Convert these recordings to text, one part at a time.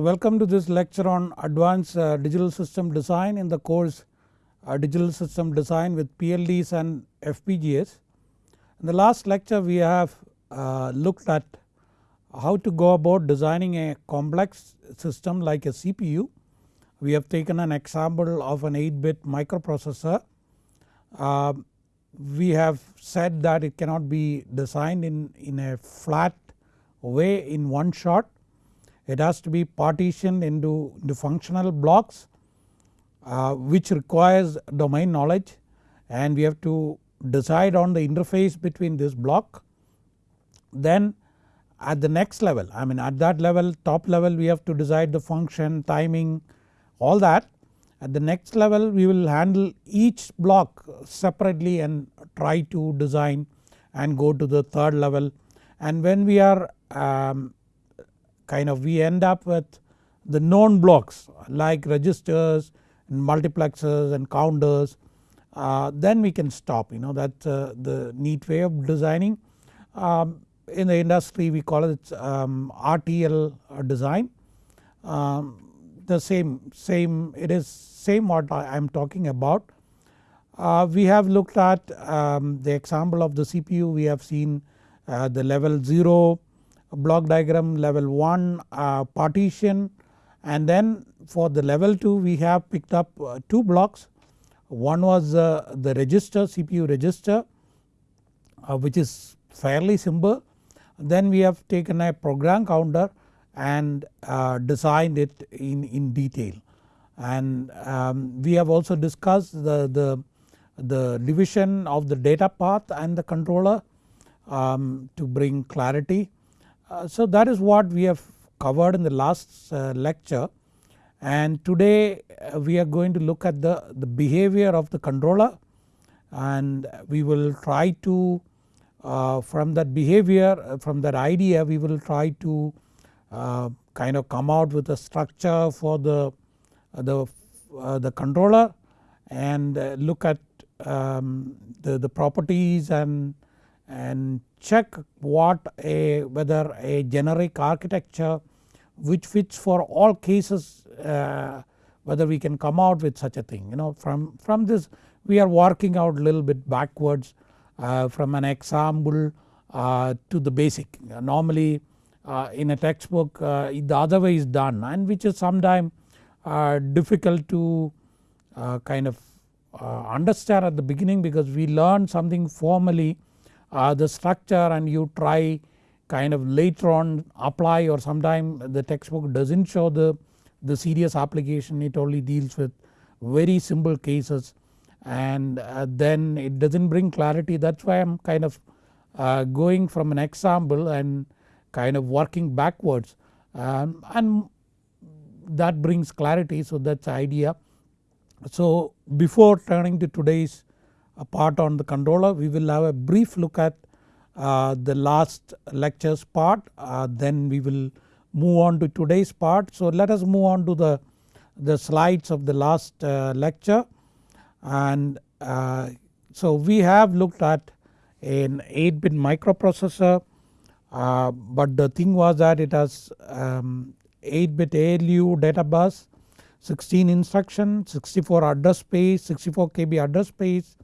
So welcome to this lecture on advanced uh, digital system design in the course uh, digital system design with PLDs and FPGAs. In the last lecture we have uh, looked at how to go about designing a complex system like a CPU. We have taken an example of an 8 bit microprocessor. Uh, we have said that it cannot be designed in, in a flat way in one shot. It has to be partitioned into, into functional blocks uh, which requires domain knowledge and we have to decide on the interface between this block. Then at the next level I mean at that level top level we have to decide the function timing all that. At the next level we will handle each block separately and try to design and go to the third level and when we are um, kind of we end up with the known blocks like registers and multiplexers and counters uh, then we can stop you know that's uh, the neat way of designing. Um, in the industry we call it um, RTL design um, the same same it is same what I am talking about. Uh, we have looked at um, the example of the CPU we have seen uh, the level 0 block diagram level 1 uh, partition and then for the level 2 we have picked up uh, 2 blocks. One was uh, the register CPU register uh, which is fairly simple. Then we have taken a program counter and uh, designed it in, in detail. And um, we have also discussed the, the, the division of the data path and the controller um, to bring clarity. Uh, so that is what we have covered in the last uh, lecture. And today uh, we are going to look at the, the behavior of the controller. And we will try to uh, from that behavior uh, from that idea we will try to uh, kind of come out with a structure for the the, the controller and look at um, the, the properties and and check what a whether a generic architecture which fits for all cases uh, whether we can come out with such a thing you know. From, from this we are working out a little bit backwards uh, from an example uh, to the basic. Normally uh, in a textbook uh, the other way is done and which is sometimes uh, difficult to kind of understand at the beginning because we learn something formally uh, the structure and you try kind of later on apply or sometime the textbook does not show the, the serious application it only deals with very simple cases. And uh, then it does not bring clarity. That is why I am kind of uh, going from an example and kind of working backwards. Um, and that brings clarity. So that is the idea. So before turning to today's part on the controller we will have a brief look at uh, the last lectures part uh, then we will move on to today's part. So let us move on to the, the slides of the last uh, lecture and uh, so we have looked at an 8 bit microprocessor uh, but the thing was that it has um, 8 bit ALU data bus 16 instruction 64 address space 64 KB address space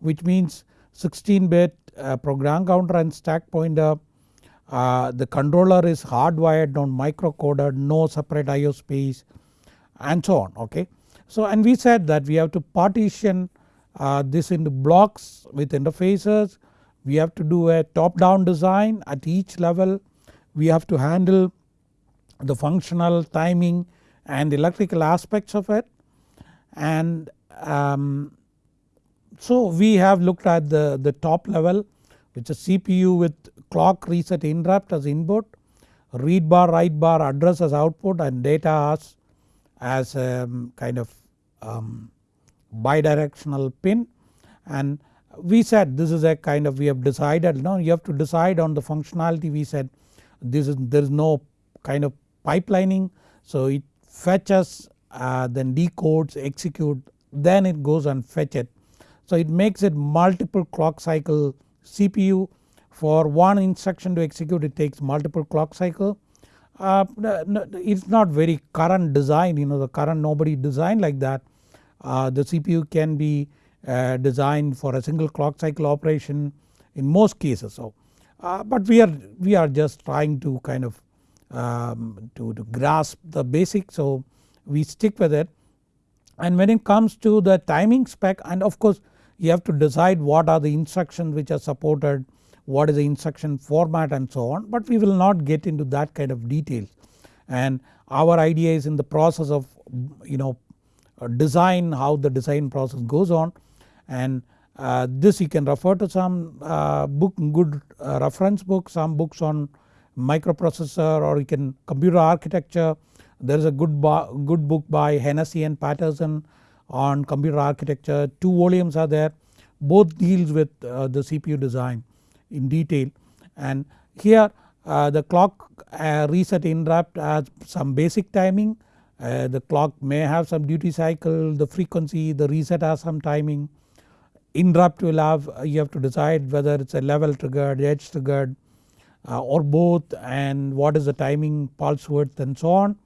which means 16 bit uh, program counter and stack pointer. Uh, the controller is hardwired on microcoded no separate IO space and so on okay. So and we said that we have to partition uh, this into blocks with interfaces. We have to do a top down design at each level. We have to handle the functional timing and electrical aspects of it and um, so we have looked at the, the top level which is CPU with clock reset interrupt as input, read bar write bar address as output and data as, as um, kind of um, bidirectional pin. And we said this is a kind of we have decided now you have to decide on the functionality. We said this is there is no kind of pipelining. So it fetches uh, then decodes execute then it goes and fetch it so it makes it multiple clock cycle CPU for one instruction to execute it takes multiple clock cycle uh, it's not very current design you know the current nobody designed like that. Uh, the CPU can be uh, designed for a single clock cycle operation in most cases. So, uh, but we are we are just trying to kind of um, to, to grasp the basics so we stick with it and when it comes to the timing spec and of course you have to decide what are the instructions which are supported what is the instruction format and so on but we will not get into that kind of details and our idea is in the process of you know design how the design process goes on. And uh, this you can refer to some uh, book good uh, reference book some books on microprocessor or you can computer architecture. There is a good, good book by Hennessy and Patterson on computer architecture. Two volumes are there. Both deals with uh, the CPU design in detail. And here uh, the clock uh, reset interrupt has some basic timing. Uh, the clock may have some duty cycle. The frequency the reset has some timing. Interrupt will have you have to decide whether it's a level triggered edge triggered uh, or both and what is the timing pulse width and so on.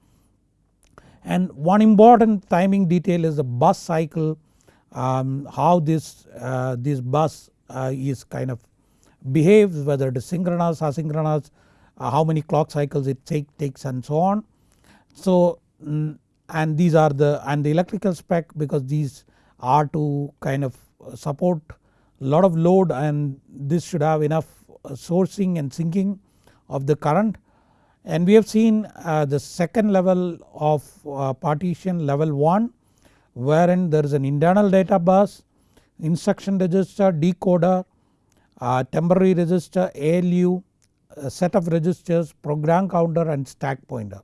And one important timing detail is the bus cycle um, how this, uh, this bus uh, is kind of behaves whether it is synchronous asynchronous uh, how many clock cycles it take, takes and so on. So mm, and these are the and the electrical spec because these are to kind of support lot of load and this should have enough uh, sourcing and sinking of the current and we have seen uh, the second level of uh, partition level 1 wherein there is an internal data bus, instruction register, decoder, uh, temporary register, ALU, set of registers, program counter and stack pointer.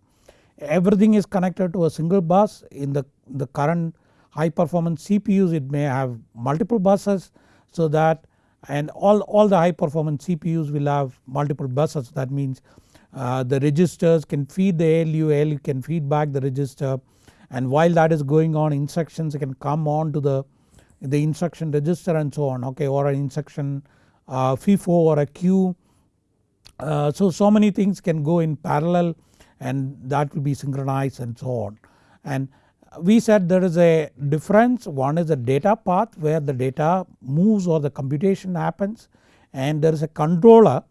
Everything is connected to a single bus in the, the current high performance CPUs it may have multiple buses so that and all, all the high performance CPUs will have multiple buses that means uh, the registers can feed the ALU, ALU can feed back the register and while that is going on instructions can come on to the, the instruction register and so on okay or an instruction uh, FIFO or a queue. Uh, so, so many things can go in parallel and that will be synchronized and so on. And we said there is a difference one is a data path where the data moves or the computation happens and there is a controller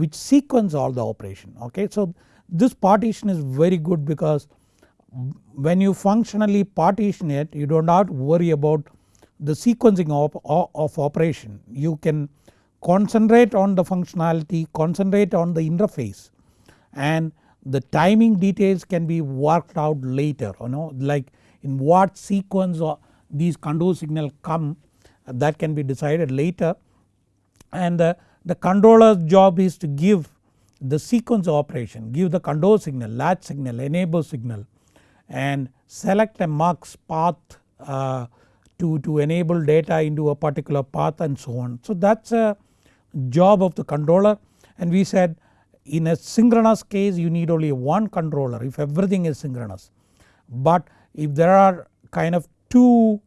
which sequence all the operation okay. So this partition is very good because when you functionally partition it you do not worry about the sequencing of, of operation. You can concentrate on the functionality concentrate on the interface and the timing details can be worked out later you know? Like in what sequence these control signal come that can be decided later. And the, the controller's job is to give the sequence operation give the control signal latch signal enable signal and select a mux path uh, to, to enable data into a particular path and so on. So that is a job of the controller and we said in a synchronous case you need only one controller if everything is synchronous. But if there are kind of two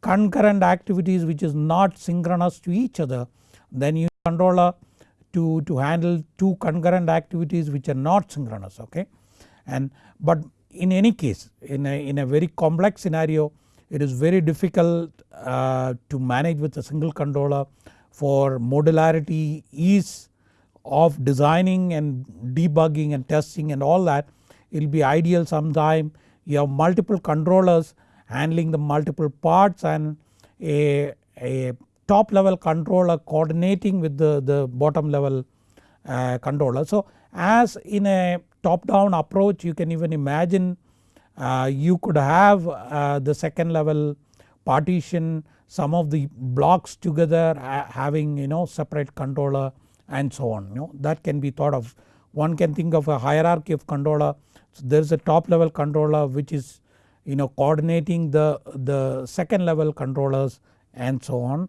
concurrent activities which is not synchronous to each other then you controller to, to handle two concurrent activities which are not synchronous okay. And but in any case in a, in a very complex scenario it is very difficult uh, to manage with a single controller for modularity ease of designing and debugging and testing and all that it will be ideal sometime you have multiple controllers handling the multiple parts and a, a top level controller coordinating with the, the bottom level uh, controller. So as in a top down approach you can even imagine uh, you could have uh, the second level partition some of the blocks together having you know separate controller and so on you know that can be thought of. One can think of a hierarchy of controller so there is a top level controller which is you know coordinating the, the second level controllers and so on.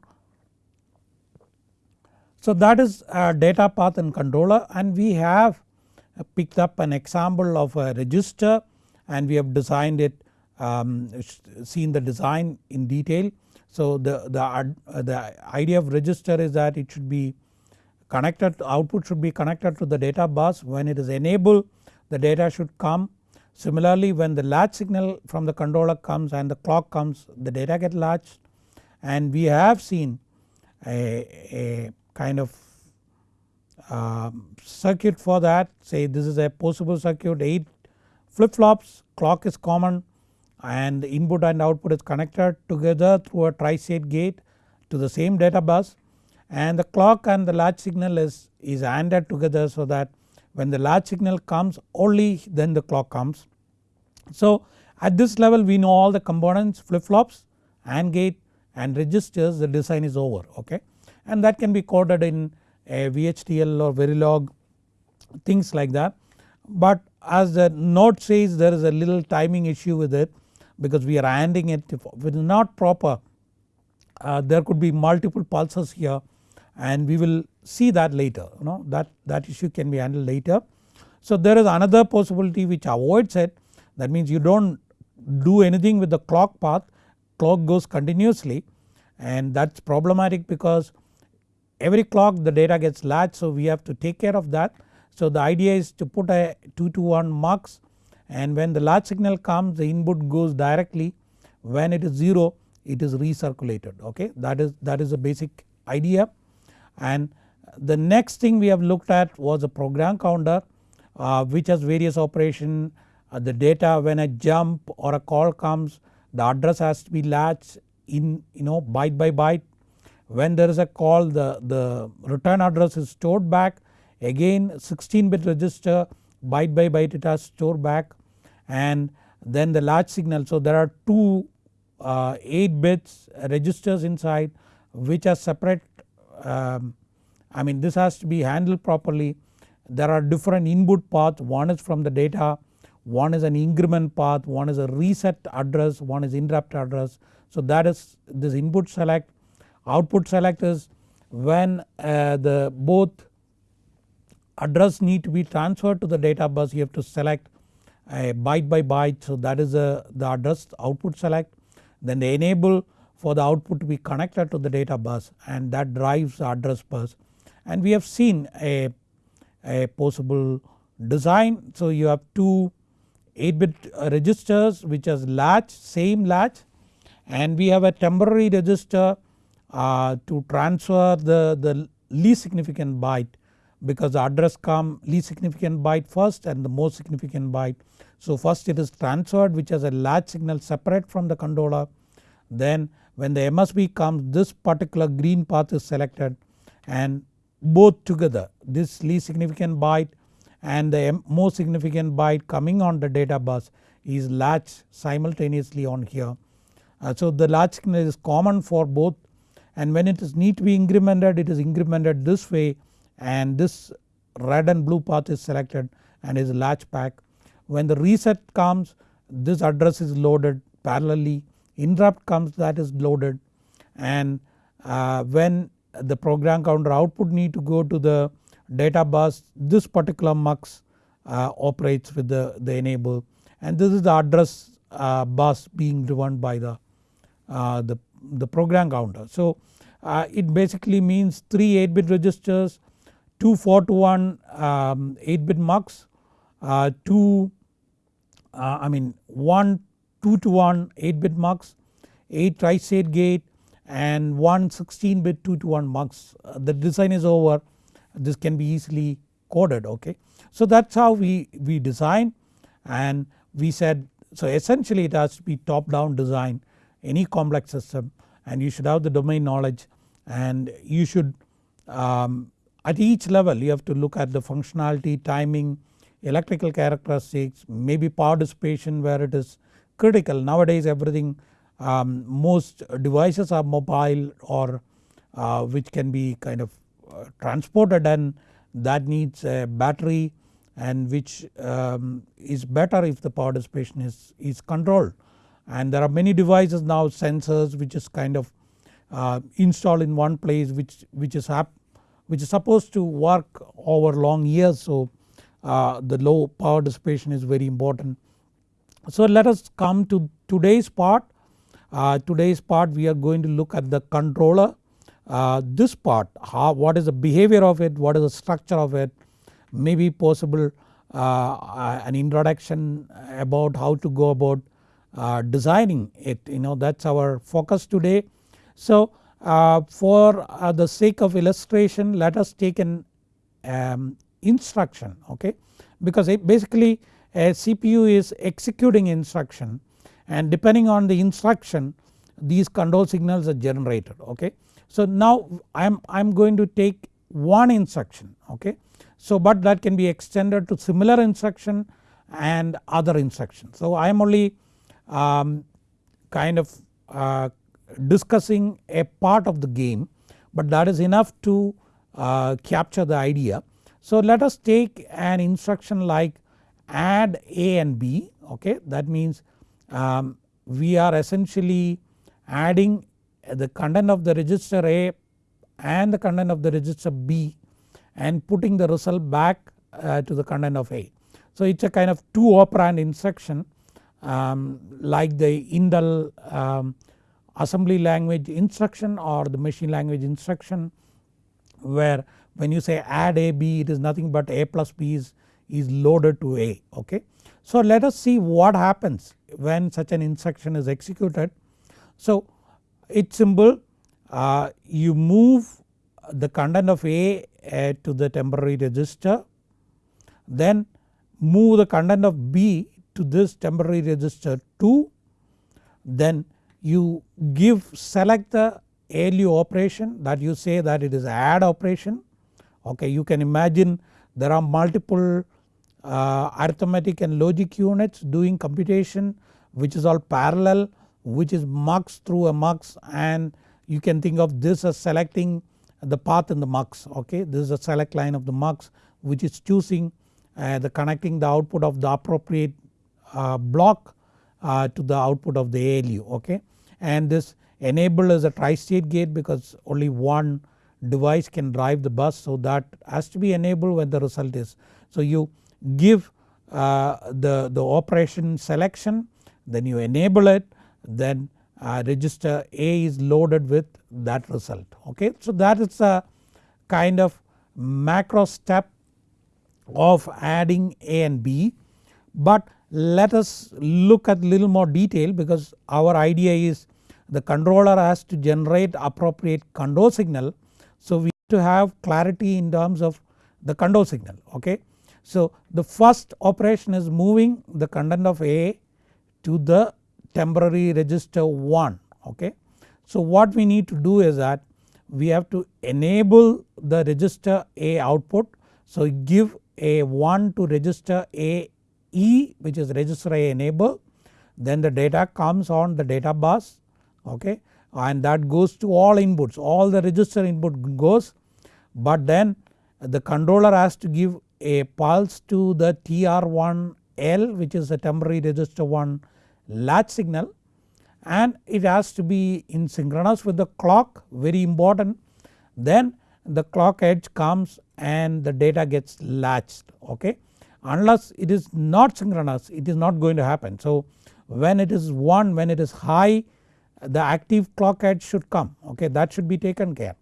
So that is data path and controller and we have picked up an example of a register and we have designed it um, seen the design in detail. So the, the, uh, the idea of register is that it should be connected output should be connected to the data bus when it is enabled the data should come. Similarly when the latch signal from the controller comes and the clock comes the data get latched and we have seen a, a kind of uh, circuit for that. Say this is a possible circuit 8 flip flops clock is common and input and output is connected together through a tri-state gate to the same data bus. And the clock and the latch signal is, is ANDed together so that when the latch signal comes only then the clock comes. So at this level we know all the components flip flops AND gate and registers the design is over okay and that can be coded in a VHDL or Verilog things like that. But as the note says there is a little timing issue with it because we are ANDing it if it is not proper uh, there could be multiple pulses here and we will see that later you know that, that issue can be handled later. So there is another possibility which avoids it that means you do not do anything with the clock path clock goes continuously and that is problematic because every clock the data gets latched so we have to take care of that. So the idea is to put a 2 to 1 mux and when the latch signal comes the input goes directly. When it is 0 it is recirculated okay? That is that is the basic idea. And the next thing we have looked at was a program counter uh, which has various operation. Uh, the data when a jump or a call comes the address has to be latched in you know byte by byte when there is a call the, the return address is stored back. Again 16 bit register byte by byte it has stored back. And then the latch signal. So there are two uh, 8 bits registers inside which are separate um, I mean this has to be handled properly. There are different input paths. One is from the data, one is an increment path, one is a reset address, one is interrupt address. So that is this input select, output select is when uh, the both address need to be transferred to the data bus you have to select a byte by byte. So that is a, the address output select. Then the enable for the output to be connected to the data bus and that drives the address bus. And we have seen a, a possible design. So you have two 8 bit registers which has latch same latch. And we have a temporary register uh, to transfer the, the least significant byte because the address come least significant byte first and the most significant byte. So first it is transferred which has a latch signal separate from the controller then when the MSB comes this particular green path is selected and both together this least significant byte and the most significant byte coming on the data bus is latched simultaneously on here. Uh, so the latch signal is common for both and when it is need to be incremented it is incremented this way. And this red and blue path is selected and is latch back. When the reset comes this address is loaded parallelly. Interrupt comes that is loaded. And uh, when the program counter output need to go to the data bus this particular mux uh, operates with the, the enable. And this is the address uh, bus being driven by the, uh, the, the program counter. So uh, it basically means 3 8 bit registers, 2 4 to 1 um, 8 bit mux, uh, 2 I mean 1 2 to 1 8 bit mux, 8 tri-state gate and 1 16 bit 2 to 1 mux. Uh, the design is over this can be easily coded okay. So that is how we, we design and we said so essentially it has to be top down design any complex system and you should have the domain knowledge and you should um, at each level you have to look at the functionality timing electrical characteristics maybe power dissipation where it is critical nowadays everything um, most devices are mobile or uh, which can be kind of uh, transported and that needs a battery and which um, is better if the power dissipation is, is controlled. And there are many devices now sensors which is kind of uh, installed in one place which, which is which is supposed to work over long years so uh, the low power dissipation is very important. So let us come to today's part. Uh, today's part we are going to look at the controller uh, this part how what is the behavior of it what is the structure of it maybe possible uh, an introduction about how to go about uh, designing it you know that is our focus today. So uh, for uh, the sake of illustration let us take an um, instruction okay because basically a CPU is executing instruction and depending on the instruction these control signals are generated okay. So now I am I am going to take one instruction okay. So but that can be extended to similar instruction and other instructions. So I am only um, kind of uh, discussing a part of the game but that is enough to uh, capture the idea. So let us take an instruction like add A and B okay that means um, we are essentially adding the content of the register A and the content of the register B and putting the result back uh, to the content of A. So it is a kind of 2 operand instruction um, like the Intel um, assembly language instruction or the machine language instruction where when you say add A B it is nothing but A plus B is, is loaded to A okay. So let us see what happens when such an instruction is executed. So it's simple uh, you move the content of A uh, to the temporary register then move the content of B to this temporary register 2 then you give select the ALU operation that you say that it is add operation. Okay you can imagine there are multiple uh, arithmetic and logic units doing computation which is all parallel which is mux through a mux and you can think of this as selecting the path in the mux. Okay this is a select line of the mux which is choosing uh, the connecting the output of the appropriate block uh, to the output of the ALU okay and this enable is a tri-state gate because only one device can drive the bus so that has to be enabled when the result is. So you give uh, the, the operation selection then you enable it then uh, register A is loaded with that result okay. So that is a kind of macro step of adding A and B but let us look at little more detail because our idea is the controller has to generate appropriate control signal. So we to have clarity in terms of the control signal okay. So the first operation is moving the content of A to the temporary register 1 okay. So what we need to do is that we have to enable the register A output. So give a 1 to register A E which is register A enable then the data comes on the data bus okay and that goes to all inputs. All the register input goes but then the controller has to give a pulse to the TR1L which is the temporary register 1 latch signal and it has to be in synchronous with the clock very important. Then the clock edge comes and the data gets latched okay unless it is not synchronous it is not going to happen. So when it is 1 when it is high the active clock edge should come okay that should be taken care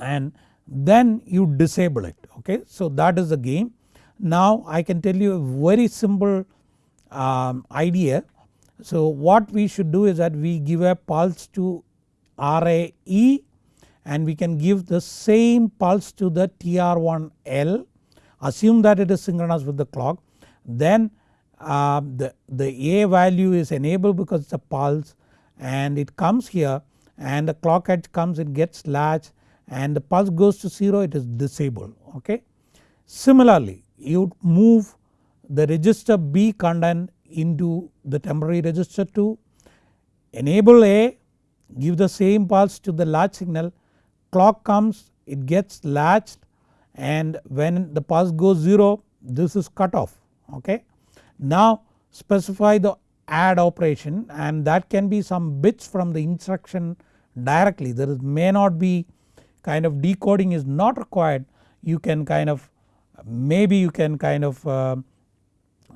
and then you disable it okay. So that is the game. Now I can tell you a very simple um, idea. So what we should do is that we give a pulse to RAE and we can give the same pulse to the TR1L assume that it is synchronous with the clock then uh, the, the A value is enabled because it is a pulse and it comes here and the clock edge comes it gets latched and the pulse goes to 0 it is disabled okay. Similarly you move the register B content into the temporary register 2 enable A give the same pulse to the latch signal clock comes it gets latched and when the pulse goes 0 this is cut off okay. Now specify the add operation and that can be some bits from the instruction directly. There is may not be kind of decoding is not required. You can kind of maybe you can kind of uh,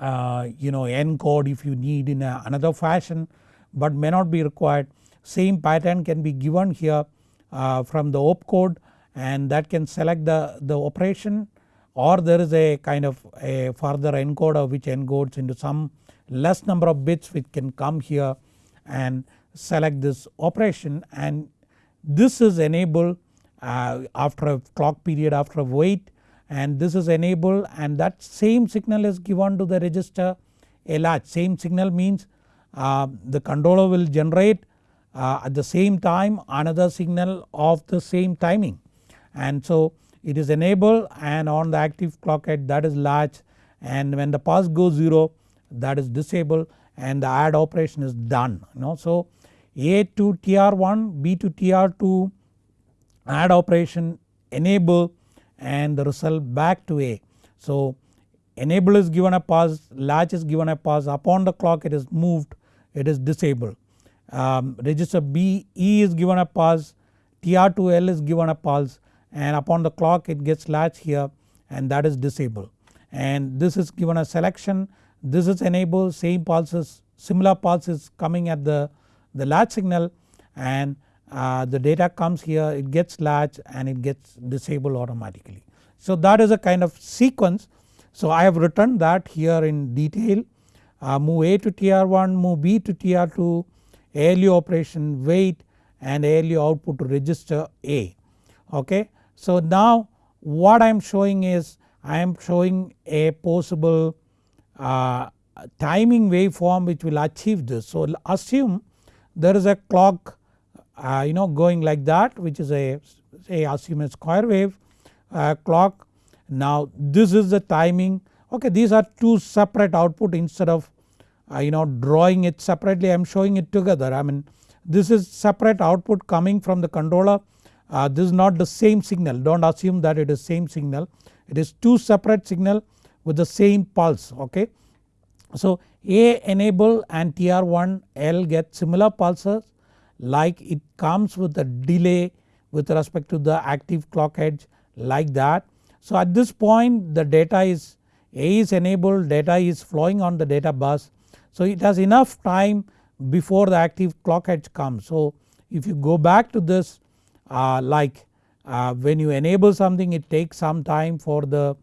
uh, you know encode if you need in another fashion but may not be required. Same pattern can be given here uh, from the opcode and that can select the, the operation or there is a kind of a further encoder which encodes into some less number of bits which can come here and select this operation. And this is enabled uh, after a clock period after a wait and this is enabled and that same signal is given to the register a same signal means uh, the controller will generate uh, at the same time another signal of the same timing and so it is enabled and on the active clock edge that is latch and when the pulse goes 0 that is disabled and the add operation is done you know. So A to TR1 B to TR2 add operation enable and the result back to A. So enable is given a pulse latch is given a pulse upon the clock it is moved it is disabled. Um, register B E is given a pulse TR2L is given a pulse and upon the clock it gets latch here and that is disabled. And this is given a selection. This is enabled same pulses similar pulses coming at the, the latch signal and uh, the data comes here it gets latch and it gets disabled automatically. So that is a kind of sequence. So I have written that here in detail. Uh, move A to TR1 move B to TR2 ALU operation wait and ALU output to register A. Okay. So now what I am showing is I am showing a possible uh, timing waveform which will achieve this. So assume there is a clock uh, you know going like that which is a say assume a square wave uh, clock. Now this is the timing okay these are two separate output instead of uh, you know drawing it separately I am showing it together I mean this is separate output coming from the controller uh, this is not the same signal do not assume that it is same signal it is two separate signal with the same pulse okay. So A enable and TR1L get similar pulses like it comes with a delay with respect to the active clock edge like that. So at this point the data is A is enabled data is flowing on the data bus so it has enough time before the active clock edge comes. So if you go back to this like uh, when you enable something it takes some time for the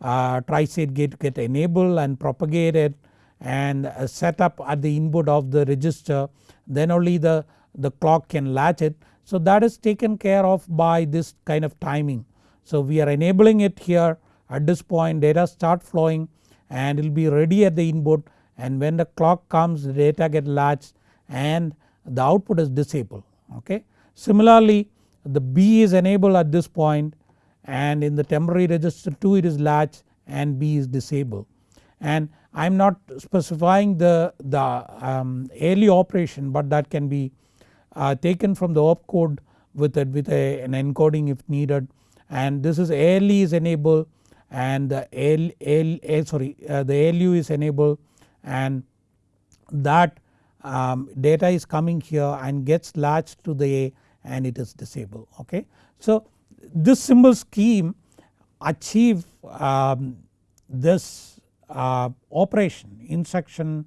uh, tri-state gate to get enabled and propagated and uh, set up at the input of the register then only the, the clock can latch it. So that is taken care of by this kind of timing. So we are enabling it here at this point data start flowing and it will be ready at the input and when the clock comes the data get latched and the output is disabled okay. Similarly the B is enabled at this point and in the temporary register 2 it is latched and B is disabled. And I am not specifying the, the um, ALU operation but that can be uh, taken from the opcode with, a, with a, an encoding if needed. And this is ALE is enabled and the AL, AL sorry uh, the ALU is enabled and that um, data is coming here and gets latched to the and it is disabled okay. So this symbol scheme achieve um, this uh, operation instruction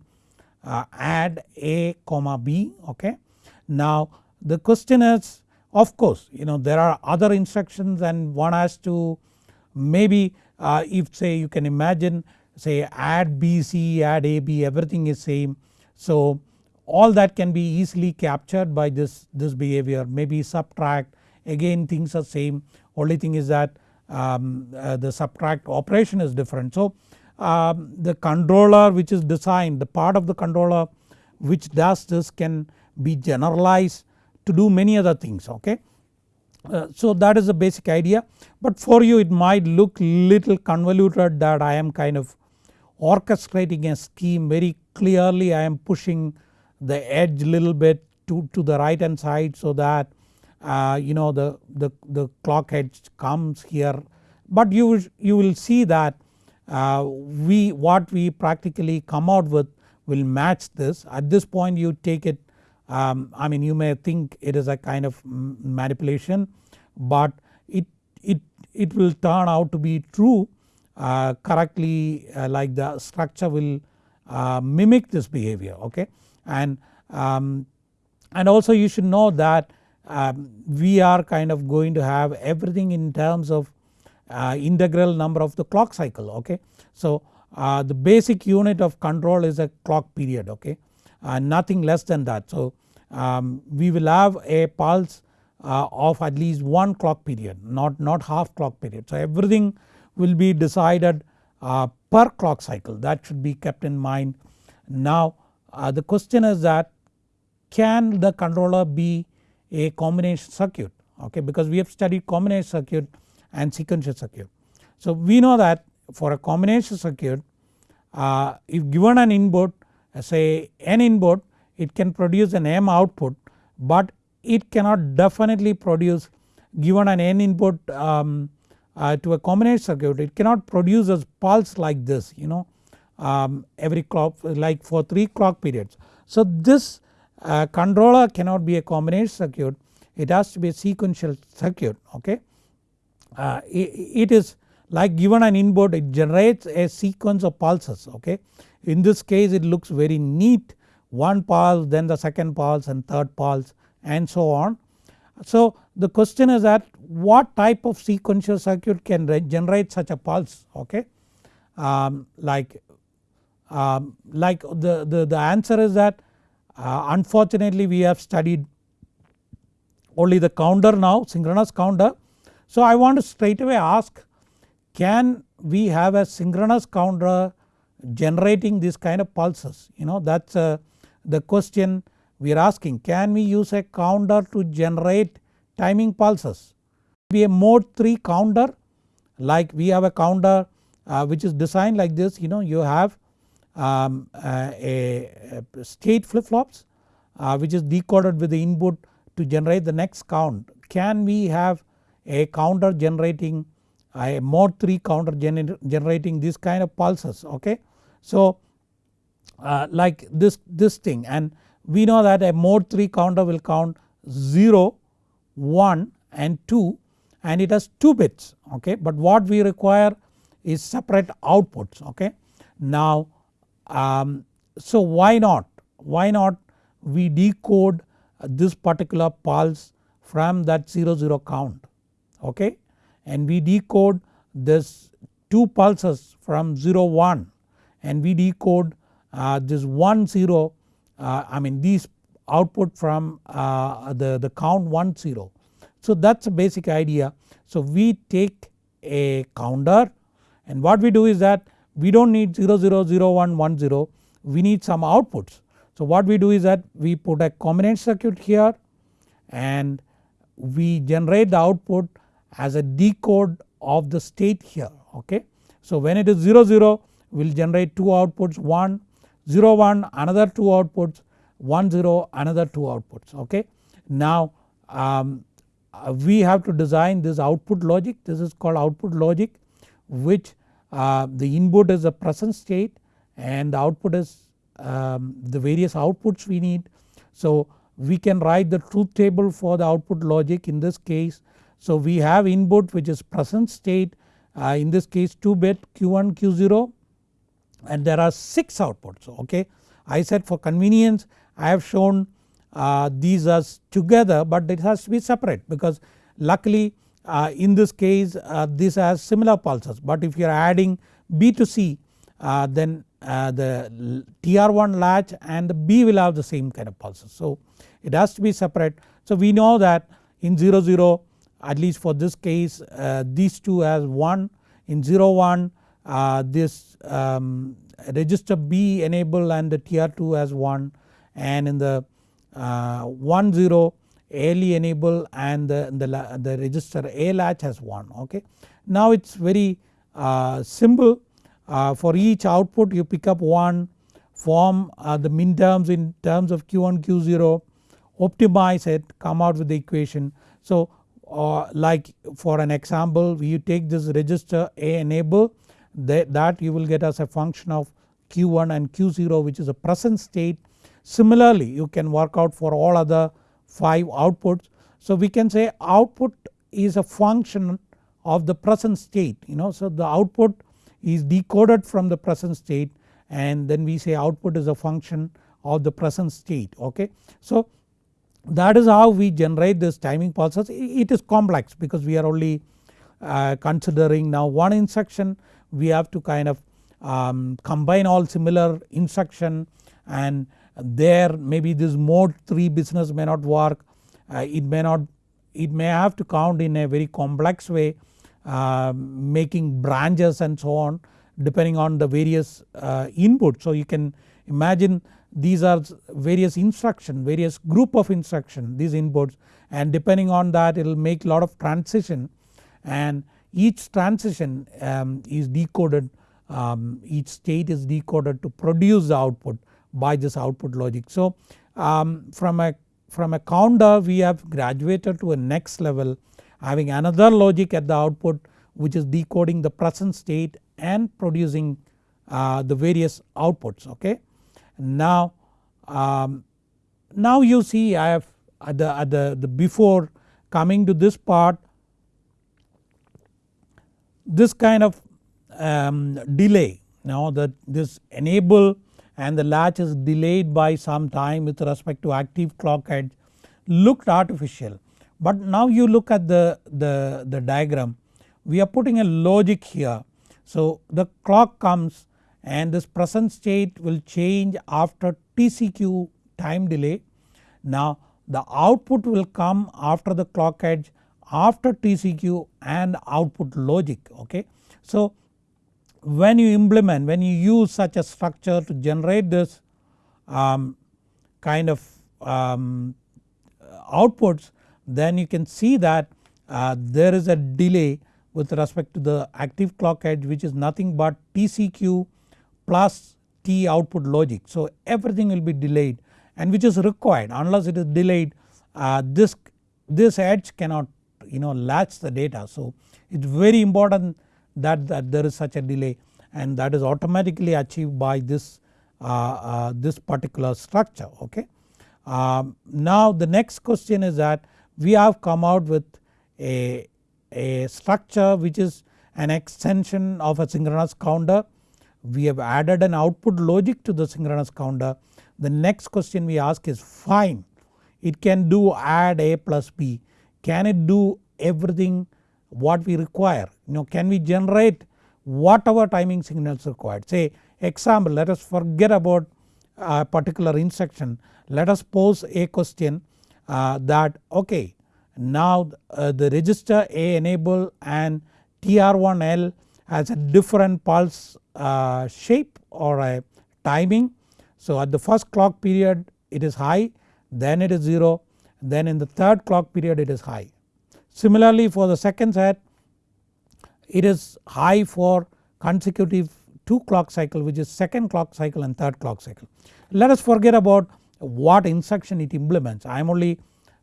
uh, add A comma B okay. Now the question is of course you know there are other instructions and one has to maybe uh, if say you can imagine say add BC add AB everything is same. So all that can be easily captured by this, this behavior maybe subtract again things are same only thing is that um, uh, the subtract operation is different. So um, the controller which is designed the part of the controller which does this can be generalized to do many other things okay. Uh, so that is the basic idea but for you it might look little convoluted that I am kind of orchestrating a scheme very clearly I am pushing the edge little bit to, to the right hand side so that uh, you know the, the, the clock edge comes here. But you, you will see that uh, we what we practically come out with will match this. At this point you take it um, I mean you may think it is a kind of manipulation but it, it, it will turn out to be true uh, correctly uh, like the structure will uh, mimic this behavior okay and, um, and also you should know that um, we are kind of going to have everything in terms of uh, integral number of the clock cycle okay. So uh, the basic unit of control is a clock period okay uh, nothing less than that. So um, we will have a pulse uh, of at least one clock period not, not half clock period. So everything will be decided uh, per clock cycle that should be kept in mind. Now uh, the question is that can the controller be a combination circuit okay because we have studied combination circuit and sequential circuit. So we know that for a combination circuit uh, if given an input say n input it can produce an m output but it cannot definitely produce given an n input um, uh, to a combination circuit it cannot produce a pulse like this you know um, every clock like for 3 clock periods. So this uh, controller cannot be a combination circuit it has to be a sequential circuit okay. Uh, it, it is like given an input it generates a sequence of pulses okay. In this case it looks very neat one pulse then the second pulse and third pulse and so on. So the question is that what type of sequential circuit can generate such a pulse okay. Um, like um, like the, the, the answer is that uh, unfortunately we have studied only the counter now synchronous counter. So I want to straight away ask can we have a synchronous counter generating this kind of pulses you know that is uh, the question we are asking can we use a counter to generate timing pulses. Be a mod 3 counter like we have a counter uh, which is designed like this you know you have um, uh, a, a, state flip flops uh, which is decoded with the input to generate the next count. Can we have a counter generating a mod 3 counter gener generating this kind of pulses okay. So uh, like this, this thing and we know that a mod 3 counter will count 0, 1 and 2 and it has 2 bits okay but what we require is separate outputs okay. Now um, so why not why not we decode this particular pulse from that 0 0 count okay and we decode this 2 pulses from 0 1 and we decode uh, this 1 0 uh, I mean these output from uh, the, the count 1 0. So that is a basic idea. So we take a counter and what we do is that we do not need 0 0 0 1 1 0 we need some outputs. So what we do is that we put a combination circuit here and we generate the output as a decode of the state here okay. So when it is 0 0 we will generate 2 outputs 1 0 1 another 2 outputs 1 0 another 2 outputs okay. Now um, uh, we have to design this output logic this is called output logic which uh, the input is the present state and the output is um, the various outputs we need. So we can write the truth table for the output logic in this case. So we have input which is present state uh, in this case 2 bit Q1 Q0 and there are 6 outputs okay. I said for convenience I have shown uh, these as together but it has to be separate because luckily uh, in this case uh, this has similar pulses but if you are adding B to C uh, then uh, the TR1 latch and the B will have the same kind of pulses. So it has to be separate. So we know that in 0 0 at least for this case uh, these two has 1 in 0 1 uh, this um, register B enable and the TR2 has 1 and in the uh, 1 0 ALE enable and the, the, the register A latch has 1 okay. Now it is very uh, simple uh, for each output you pick up one form uh, the min terms in terms of q1 q0 optimize it come out with the equation. So uh, like for an example you take this register A enable that, that you will get as a function of q1 and q0 which is a present state. Similarly you can work out for all other 5 outputs. So we can say output is a function of the present state you know so the output is decoded from the present state and then we say output is a function of the present state okay. So that is how we generate this timing pulses it is complex because we are only uh, considering now one instruction we have to kind of um, combine all similar instruction and there maybe this mod 3 business may not work. Uh, it may not it may have to count in a very complex way uh, making branches and so on depending on the various uh, inputs. So you can imagine these are various instruction various group of instruction these inputs. And depending on that it will make lot of transition. And each transition um, is decoded um, each state is decoded to produce the output by this output logic. So um, from a from a counter we have graduated to a next level having another logic at the output which is decoding the present state and producing uh, the various outputs okay. Now, um, now you see I have at the, at the, the before coming to this part this kind of um, delay now that this enable and the latch is delayed by some time with respect to active clock edge looked artificial. But now you look at the, the, the diagram we are putting a logic here. So the clock comes and this present state will change after TCQ time delay. Now the output will come after the clock edge after TCQ and output logic okay. So when you implement when you use such a structure to generate this um, kind of um, outputs then you can see that uh, there is a delay with respect to the active clock edge which is nothing but TCQ plus T output logic. So everything will be delayed and which is required unless it is delayed uh, this, this edge cannot you know latch the data. So it is very important that, that there is such a delay and that is automatically achieved by this, uh, uh, this particular structure okay. Um, now the next question is that we have come out with a, a structure which is an extension of a synchronous counter. We have added an output logic to the synchronous counter. The next question we ask is fine it can do add A plus B can it do everything what we require you know can we generate whatever timing signals required say example let us forget about a particular instruction let us pose a question uh, that okay now uh, the register A enable and TR1L has a different pulse uh, shape or a timing. So at the first clock period it is high then it is 0 then in the third clock period it is high. Similarly for the second set it is high for consecutive 2 clock cycle which is second clock cycle and third clock cycle. Let us forget about what instruction it implements I am only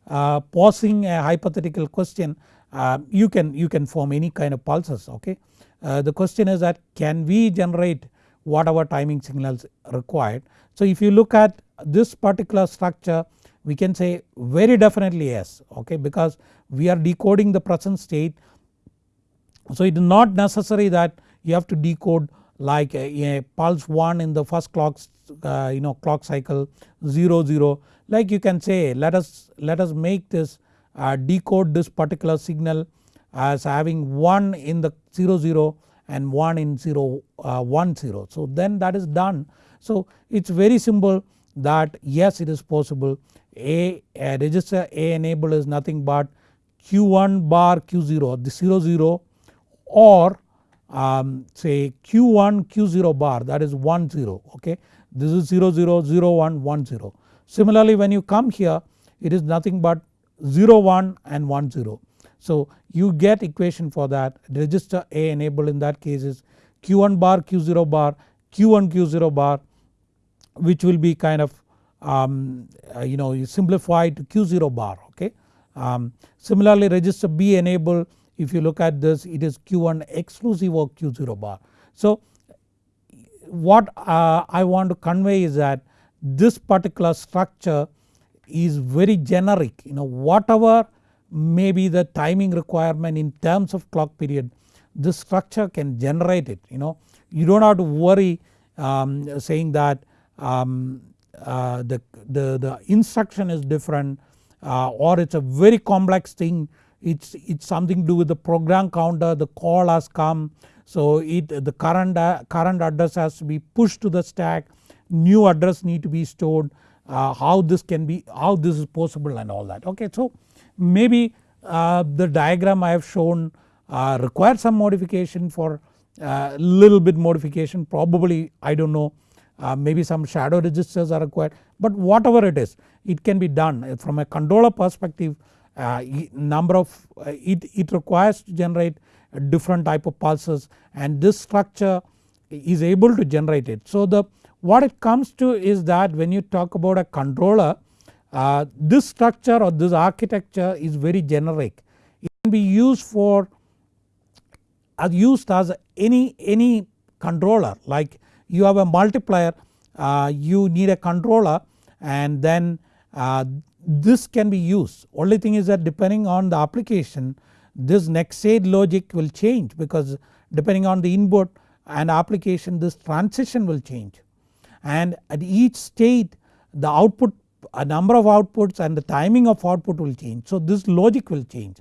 uh, posing a hypothetical question uh, you can you can form any kind of pulses okay. Uh, the question is that can we generate whatever timing signals required. So if you look at this particular structure we can say very definitely yes okay because we are decoding the present state so it is not necessary that you have to decode like a, a pulse 1 in the first clock uh, you know clock cycle 0 0 like you can say let us let us make this uh, decode this particular signal as having 1 in the 0 0 and 1 in 0 uh, 1 0. So then that is done. So it is very simple that yes it is possible a, a register A enable is nothing but Q1 bar Q0 the 0 0 or um, say Q1 Q0 bar that is 1 0 okay this is 0 0 0 1 1 0. Similarly when you come here it is nothing but 0 1 and 1 0. So you get equation for that register A enable in that case is Q1 bar Q0 bar Q1 Q0 bar which will be kind of um, uh, you know simplified to Q0 bar okay. Um, similarly register B enable if you look at this it is Q1 exclusive of Q0 bar. So what uh, I want to convey is that this particular structure is very generic you know whatever may be the timing requirement in terms of clock period this structure can generate it you know you do not have to worry um, saying that um, uh, the, the, the instruction is different uh, or it is a very complex thing. It's, it's something to do with the program counter the call has come. So it the current, uh, current address has to be pushed to the stack. New address need to be stored. Uh, how this can be how this is possible and all that. Okay. So maybe uh, the diagram I have shown uh, requires some modification for uh, little bit modification. Probably I do not know uh, maybe some shadow registers are required but whatever it is it can be done from a controller perspective uh, number of uh, it, it requires to generate a different type of pulses and this structure is able to generate it. So the what it comes to is that when you talk about a controller uh, this structure or this architecture is very generic. It can be used for used as any, any controller like you have a multiplier uh, you need a controller and then uh, this can be used only thing is that depending on the application this next stage logic will change because depending on the input and application this transition will change and at each state the output a number of outputs and the timing of output will change. So this logic will change.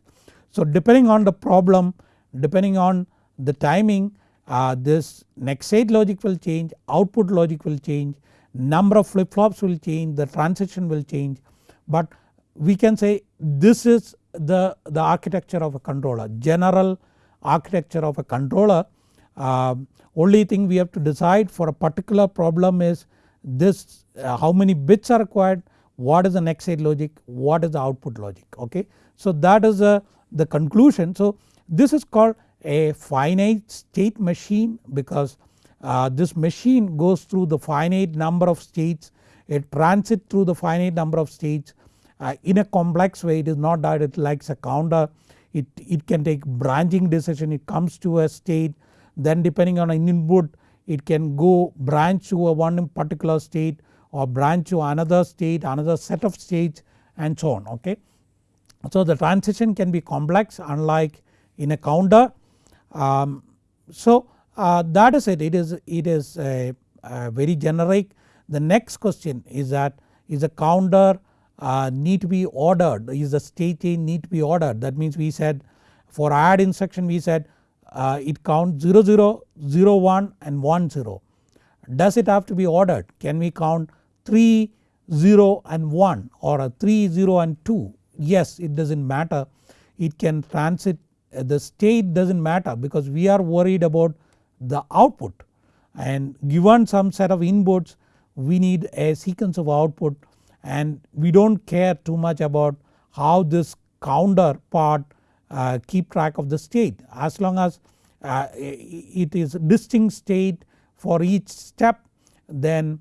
So depending on the problem depending on the timing uh, this next state logic will change, output logic will change, number of flip flops will change, the transition will change but we can say this is the, the architecture of a controller general architecture of a controller uh, only thing we have to decide for a particular problem is this uh, how many bits are required, what is the next state logic, what is the output logic okay. So that is a, the conclusion. So this is called a finite state machine because uh, this machine goes through the finite number of states it transit through the finite number of states uh, in a complex way it is not that it likes a counter it, it can take branching decision it comes to a state then depending on an input it can go branch to a one particular state or branch to another state another set of states and so on okay. So the transition can be complex unlike in a counter. Um, so uh, that is it. It is it is a, a very generic. The next question is that is a counter uh, need to be ordered? Is the state chain need to be ordered? That means we said for add instruction we said uh, it counts 0 0 0 1 and 1 0. Does it have to be ordered? Can we count 3 0 and 1 or a 3 0 and 2 yes it does not matter. It can transit the state does not matter because we are worried about the output and given some set of inputs we need a sequence of output and we do not care too much about how this counter part uh, keep track of the state as long as uh, it is distinct state for each step then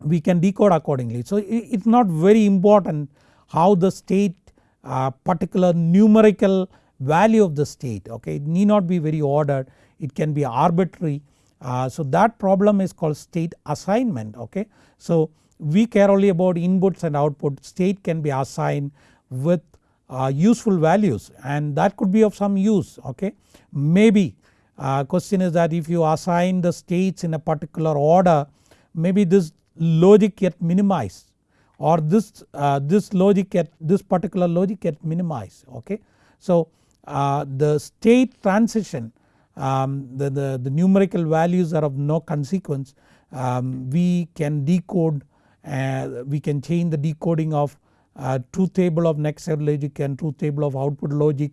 we can decode accordingly. So it is not very important how the state uh, particular numerical value of the state okay it need not be very ordered it can be arbitrary uh, so that problem is called state assignment okay. So we care only about inputs and output state can be assigned with uh, useful values and that could be of some use okay. Maybe uh, question is that if you assign the states in a particular order maybe this logic get minimized or this, uh, this logic get this particular logic get minimized okay. So uh, the state transition um, the, the, the, numerical values are of no consequence. Um, we can decode uh, we can change the decoding of uh, truth table of next step logic and truth table of output logic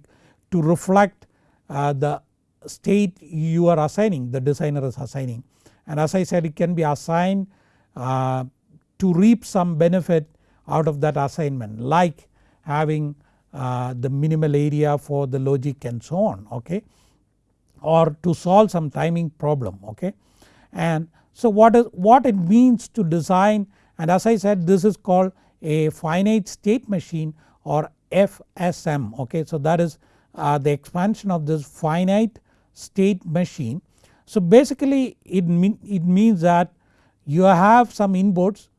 to reflect uh, the state you are assigning the designer is assigning. And as I said it can be assigned uh, to reap some benefit out of that assignment like having the minimal area for the logic and so on okay or to solve some timing problem okay. And so what is what it means to design and as I said this is called a finite state machine or FSM okay. So that is uh, the expansion of this finite state machine. So basically it, mean, it means that you have some inputs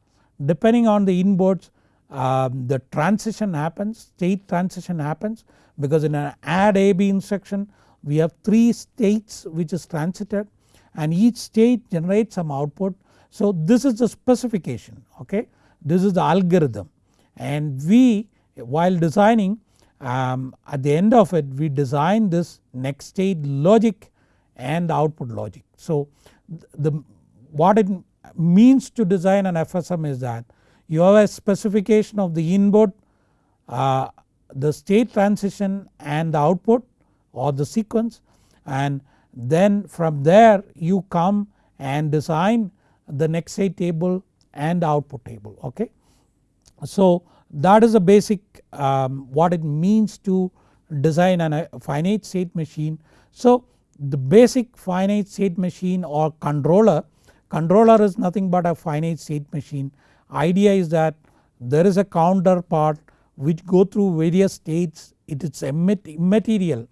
depending on the inputs um, the transition happens state transition happens because in an add AB instruction we have 3 states which is transited and each state generates some output. So this is the specification okay this is the algorithm and we while designing um, at the end of it we design this next state logic and output logic. So the what it means to design an FSM is that you have a specification of the input uh, the state transition and the output or the sequence and then from there you come and design the next state table and output table okay. So that is a basic um, what it means to design a finite state machine. So the basic finite state machine or controller, controller is nothing but a finite state machine. Idea is that there is a counter part which go through various states it is immaterial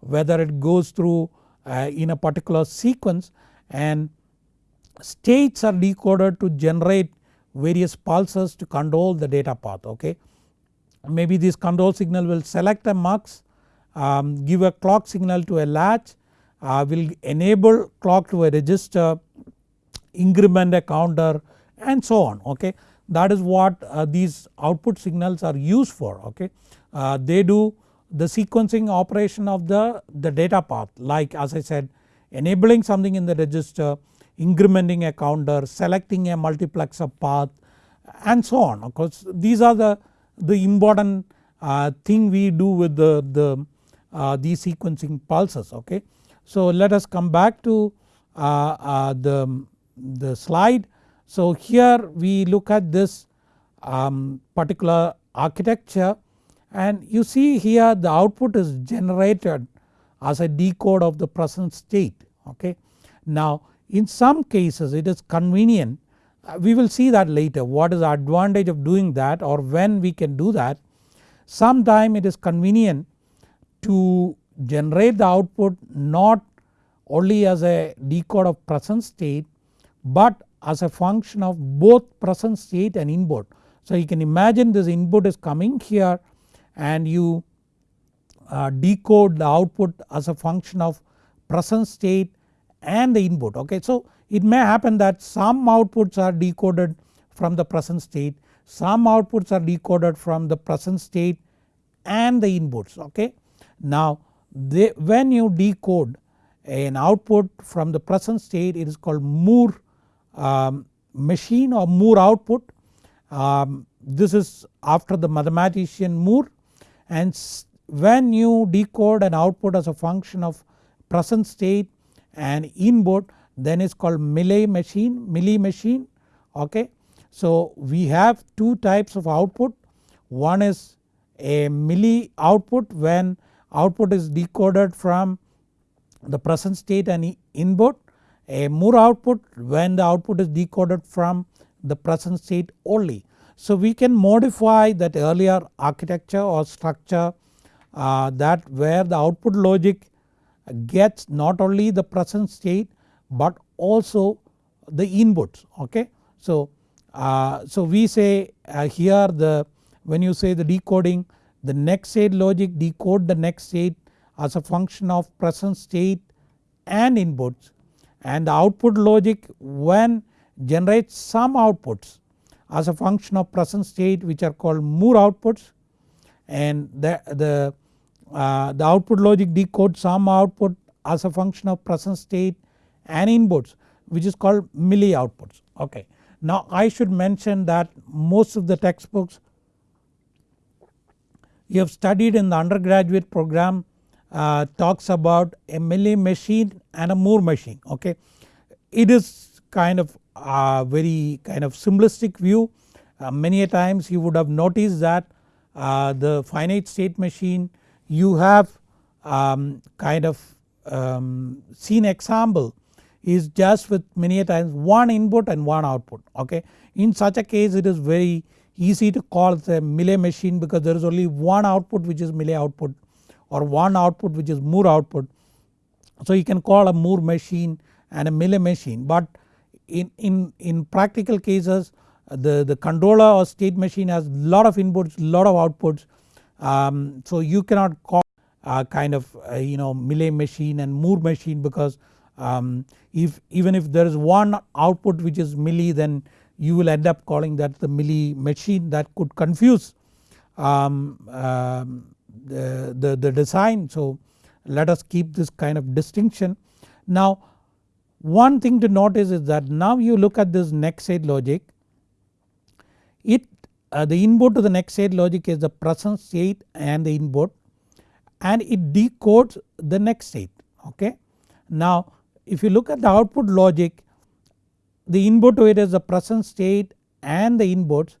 whether it goes through uh, in a particular sequence and states are decoded to generate various pulses to control the data path okay. Maybe this control signal will select a mux um, give a clock signal to a latch uh, will enable clock to a register increment a counter and so on okay. That is what uh, these output signals are used for okay. Uh, they do the sequencing operation of the, the data path like as I said enabling something in the register incrementing a counter, selecting a multiplexer path and so on of course these are the, the important uh, thing we do with the, the uh, these sequencing pulses okay. So let us come back to uh, uh the, the slide. So here we look at this um, particular architecture and you see here the output is generated as a decode of the present state okay. Now in some cases it is convenient uh, we will see that later what is the advantage of doing that or when we can do that. Sometime it is convenient to generate the output not only as a decode of present state but as a function of both present state and input. So you can imagine this input is coming here and you uh, decode the output as a function of present state and the input okay. So it may happen that some outputs are decoded from the present state, some outputs are decoded from the present state and the inputs okay. Now they, when you decode an output from the present state it is called Moore um, machine or Moore output. Um, this is after the mathematician Moore and when you decode an output as a function of present state and input then it's called Mealy machine, Mealy machine okay. So we have two types of output one is a Mealy output when output is decoded from the present state and input a Moore output when the output is decoded from the present state only. So we can modify that earlier architecture or structure uh, that where the output logic gets not only the present state but also the inputs okay. So, uh, so we say uh, here the when you say the decoding the next state logic decode the next state as a function of present state and inputs and the output logic when generates some outputs as a function of present state which are called Moore outputs and the, the uh, the output logic decodes some output as a function of present state and inputs which is called Mealy outputs okay. Now I should mention that most of the textbooks you have studied in the undergraduate program uh, talks about a Mealy machine and a Moore machine okay. It is kind of a very kind of simplistic view uh, many a times you would have noticed that uh, the finite state machine you have um, kind of um, seen example is just with many a times one input and one output okay. In such a case it is very easy to call the Mealy machine because there is only one output which is Mealy output or one output which is Moore output. So you can call a Moore machine and a Mealy machine but in, in, in practical cases the, the controller or state machine has lot of inputs lot of outputs um, so you cannot call uh, kind of uh, you know Mealy machine and Moore machine because um, if even if there is one output which is Mealy then you will end up calling that the Mealy machine that could confuse um, um, the, the, design so let us keep this kind of distinction. Now one thing to notice is that now you look at this next state logic it uh, the input to the next state logic is the present state and the input and it decodes the next state okay. Now if you look at the output logic the input to it is the present state and the inputs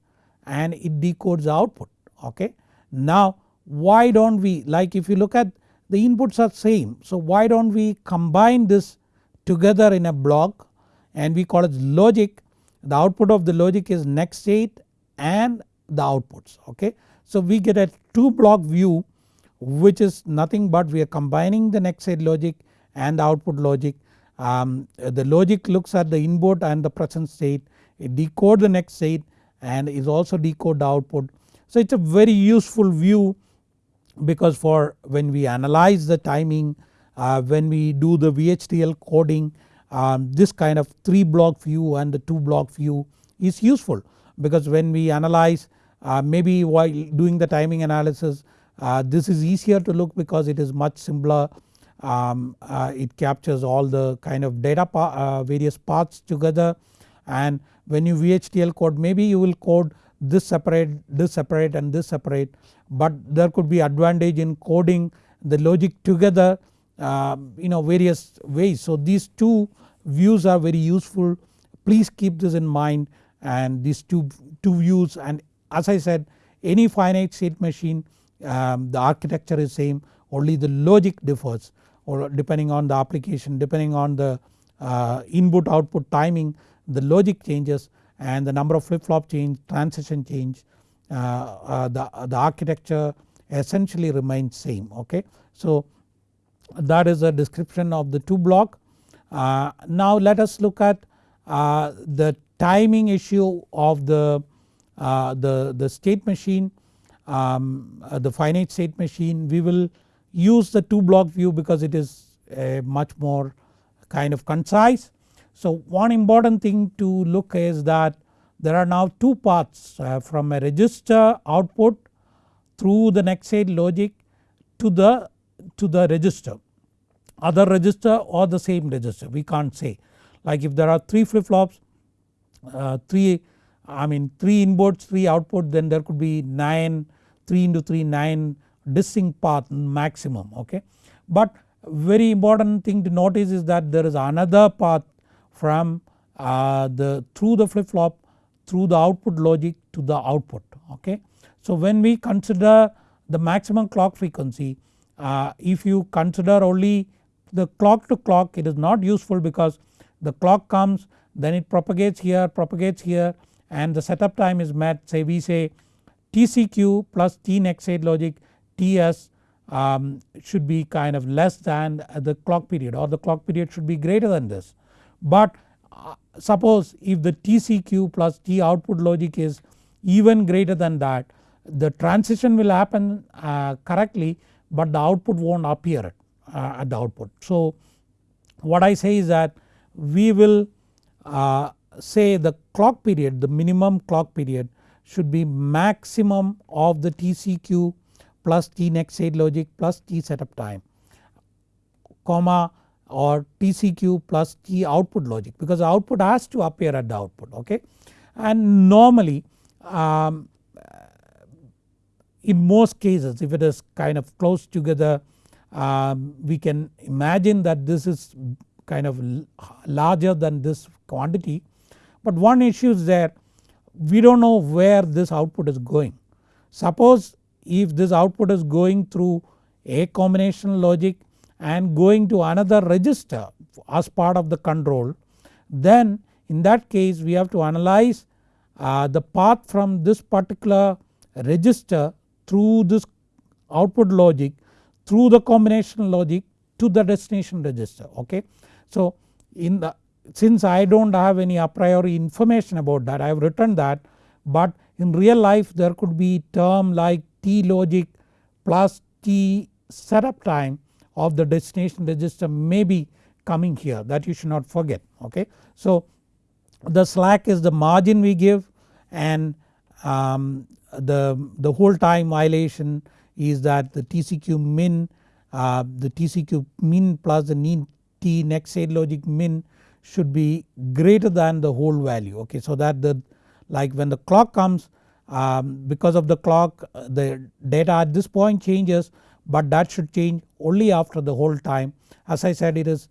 and it decodes the output okay. Now why don't we like if you look at the inputs are same so why don't we combine this together in a block and we call it logic the output of the logic is next state and the outputs okay. So we get a 2 block view which is nothing but we are combining the next state logic and the output logic. Um, the logic looks at the input and the present state it decode the next state and is also decode the output. So it is a very useful view because for when we analyze the timing uh, when we do the VHDL coding um, this kind of 3 block view and the 2 block view is useful because when we analyze uh, maybe while doing the timing analysis uh, this is easier to look because it is much simpler. Um, uh, it captures all the kind of data pa uh, various parts together. And when you VHDL code maybe you will code this separate this separate and this separate but there could be advantage in coding the logic together uh, you know various ways. So these two views are very useful please keep this in mind and these two, two views and as I said any finite state machine um, the architecture is same only the logic differs or depending on the application depending on the uh, input output timing the logic changes and the number of flip flop change transition change the, the architecture essentially remains same okay. So that is a description of the 2 block. Uh, now let us look at uh, the timing issue of the, uh, the, the state machine um, uh, the finite state machine we will use the 2 block view because it is much more kind of concise. So one important thing to look is that there are now two paths uh, from a register output through the next state logic to the to the register other register or the same register we can't say like if there are 3 flip flops uh, 3 I mean 3 inputs 3 output then there could be 9 3 into 3 9 distinct path maximum okay. But very important thing to notice is that there is another path from uh, the through the flip flop through the output logic to the output okay. So when we consider the maximum clock frequency uh, if you consider only the clock to clock it is not useful because the clock comes then it propagates here propagates here and the setup time is met say we say TCQ plus T next state logic TS um, should be kind of less than the clock period or the clock period should be greater than this. But suppose if the TCQ plus T output logic is even greater than that the transition will happen uh, correctly but the output won't appear uh, at the output. So what I say is that we will uh, say the clock period the minimum clock period should be maximum of the TCQ plus T next state logic plus T setup time comma or TCQ plus T output logic because the output has to appear at the output okay. And normally um, in most cases if it is kind of close together um, we can imagine that this is kind of larger than this quantity but one issue is there we do not know where this output is going. Suppose if this output is going through a combination logic and going to another register as part of the control then in that case we have to analyze uh, the path from this particular register through this output logic through the combination logic to the destination register okay. So in the since I do not have any a priori information about that I have written that but in real life there could be term like T logic plus T setup time of the destination register may be coming here that you should not forget okay. So the slack is the margin we give and um, the, the hold time violation is that the TCQ min uh, the TCQ min plus the T next state logic min should be greater than the hold value okay. So that the like when the clock comes um, because of the clock the data at this point changes but that should change only after the hold time as I said it is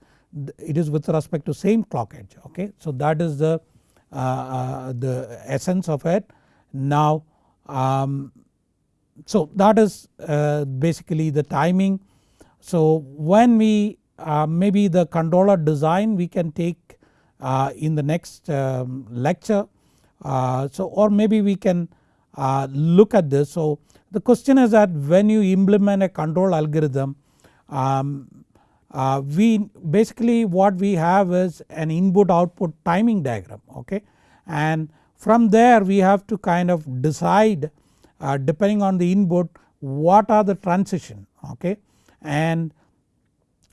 it is with respect to same clock edge okay. So that is the, uh, uh, the essence of it. Now um, so that is uh, basically the timing. So when we uh, maybe the controller design we can take uh, in the next um, lecture. Uh, so or maybe we can look at this. So the question is that when you implement a control algorithm um, uh, we basically what we have is an input output timing diagram okay? And from there we have to kind of decide uh, depending on the input what are the transition okay? And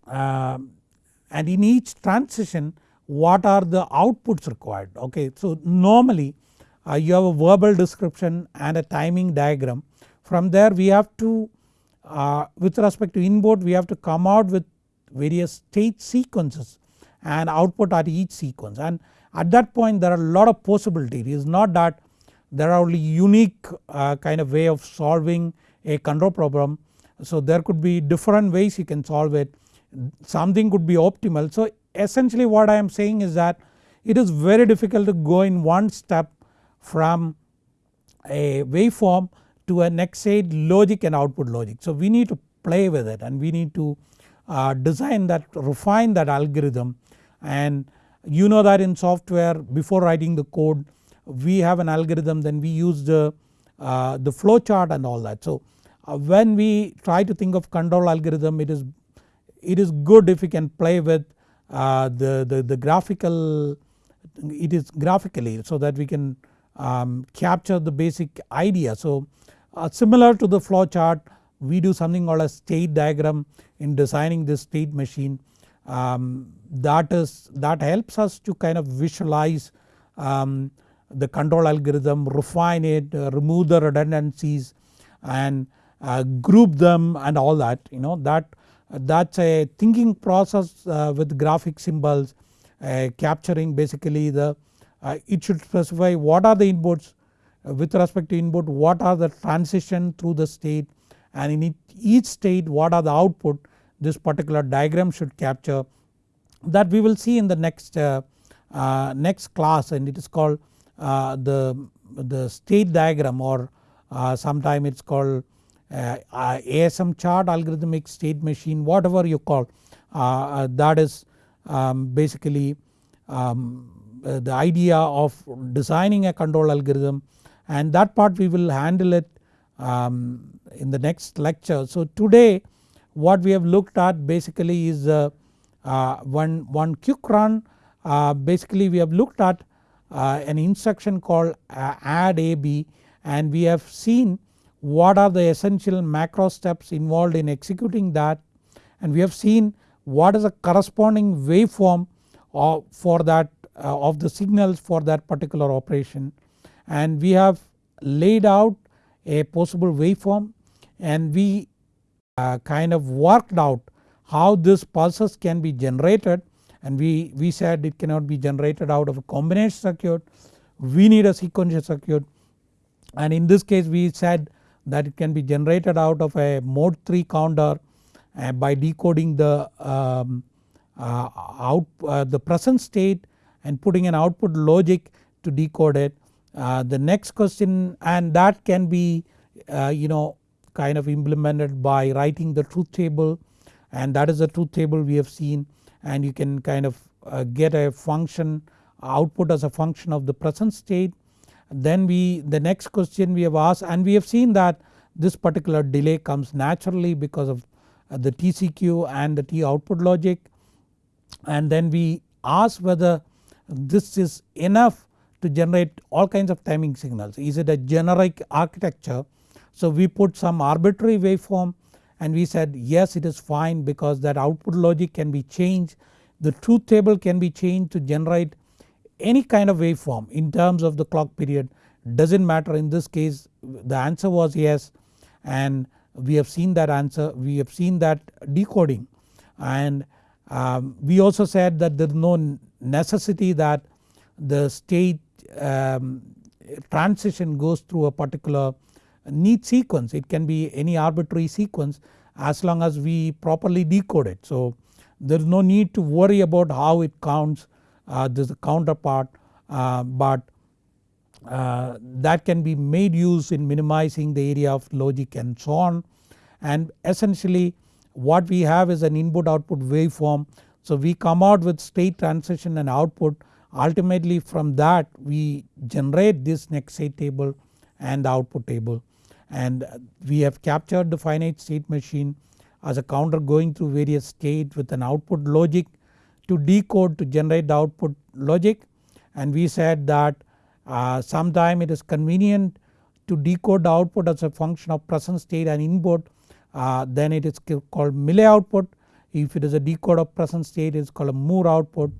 uh, and in each transition what are the outputs required okay. So normally uh, you have a verbal description and a timing diagram from there we have to uh, with respect to input we have to come out with various state sequences and output at each sequence and at that point there are a lot of possibility it is not that there are only unique uh, kind of way of solving a control problem. So there could be different ways you can solve it something could be optimal. So essentially what I am saying is that it is very difficult to go in one step from a waveform to a next state logic and output logic. So we need to play with it and we need to uh, design that refine that algorithm and you know that in software before writing the code we have an algorithm then we use the, uh, the flow chart and all that. So uh, when we try to think of control algorithm it is it is good if we can play with uh, the, the, the graphical it is graphically so that we can um, capture the basic idea. So uh, similar to the flow chart we do something called a state diagram in designing this state machine. Um, that is that helps us to kind of visualize um, the control algorithm refine it uh, remove the redundancies and uh, group them and all that you know that that's a thinking process uh, with graphic symbols uh, capturing basically the uh, it should specify what are the inputs with respect to input what are the transition through the state? And in each state what are the output this particular diagram should capture? That we will see in the next uh, uh, next class and it is called uh, the, the state diagram or uh, sometime it is called uh, uh, ASM chart algorithmic state machine whatever you call. That is um, basically um, the idea of designing a control algorithm and that part we will handle it um, in the next lecture. So today what we have looked at basically is uh, uh, one, one quick run uh, basically we have looked at uh, an instruction called uh, add AB and we have seen what are the essential macro steps involved in executing that. And we have seen what is the corresponding waveform of, for that uh, of the signals for that particular operation and we have laid out a possible waveform and we uh, kind of worked out how this pulses can be generated. And we, we said it cannot be generated out of a combination circuit. We need a sequential circuit. And in this case we said that it can be generated out of a mod 3 counter uh, by decoding the um, uh, out uh, the present state and putting an output logic to decode it. Uh, the next question and that can be uh, you know kind of implemented by writing the truth table and that is the truth table we have seen and you can kind of uh, get a function output as a function of the present state. Then we the next question we have asked and we have seen that this particular delay comes naturally because of uh, the TCQ and the T output logic and then we ask whether this is enough to generate all kinds of timing signals. Is it a generic architecture? So we put some arbitrary waveform and we said yes it is fine because that output logic can be changed. The truth table can be changed to generate any kind of waveform in terms of the clock period. Does not matter. In this case the answer was yes. And we have seen that answer. We have seen that decoding. And um, we also said that there is no necessity that the state um, transition goes through a particular neat sequence it can be any arbitrary sequence as long as we properly decode it. So there is no need to worry about how it counts uh, this counterpart uh, but uh, that can be made use in minimizing the area of logic and so on and essentially what we have is an input output waveform. So we come out with state transition and output ultimately from that we generate this next state table and the output table. And we have captured the finite state machine as a counter going through various states with an output logic to decode to generate the output logic. And we said that uh, sometime it is convenient to decode the output as a function of present state and input. Uh, then it is called Mealy output. If it is a decode of present state it is called a Moore output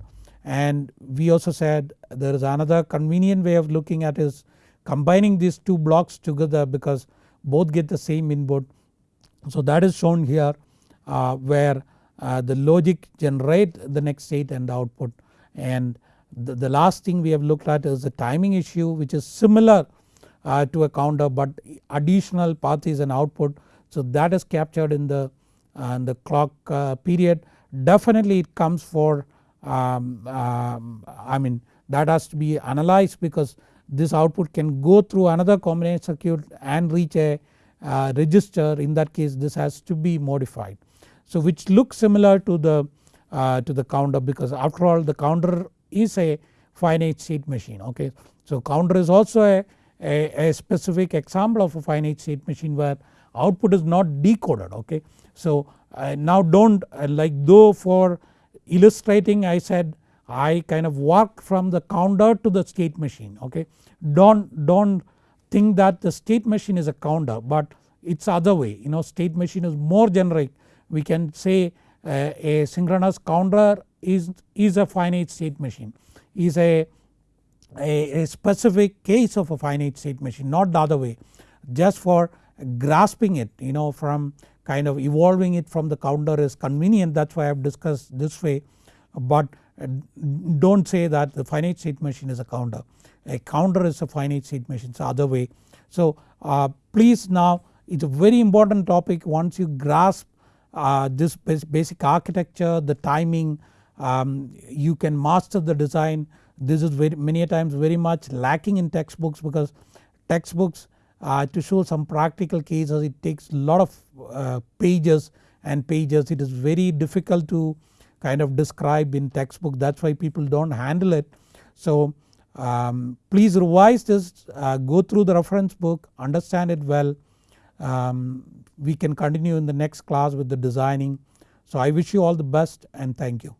and we also said there is another convenient way of looking at is combining these two blocks together because both get the same input. So that is shown here uh, where uh, the logic generate the next state and the output and the, the, last thing we have looked at is the timing issue which is similar uh, to a counter but additional path is an output. So that is captured in the, uh, in the clock uh, period definitely it comes for um, um, I mean that has to be analyzed because this output can go through another combination circuit and reach a uh, register in that case this has to be modified. So which looks similar to the uh, to the counter because after all the counter is a finite state machine okay. So counter is also a, a, a specific example of a finite state machine where output is not decoded okay. So uh, now don't uh, like though for illustrating I said I kind of work from the counter to the state machine okay. Don't, don't think that the state machine is a counter but it's other way. You know state machine is more generic. We can say uh, a synchronous counter is, is a finite state machine is a, a, a specific case of a finite state machine not the other way. Just for grasping it you know from kind of evolving it from the counter is convenient. That is why I have discussed this way. But uh, do not say that the finite state machine is a counter. A counter is a finite state machine. It's the other way. So uh, please now it is a very important topic. Once you grasp uh, this basic architecture the timing um, you can master the design. This is very many times very much lacking in textbooks because textbooks uh, to show some practical cases it takes a lot of uh, pages and pages it is very difficult to kind of describe in textbook that is why people do not handle it. So um, please revise this uh, go through the reference book understand it well um, we can continue in the next class with the designing. So I wish you all the best and thank you.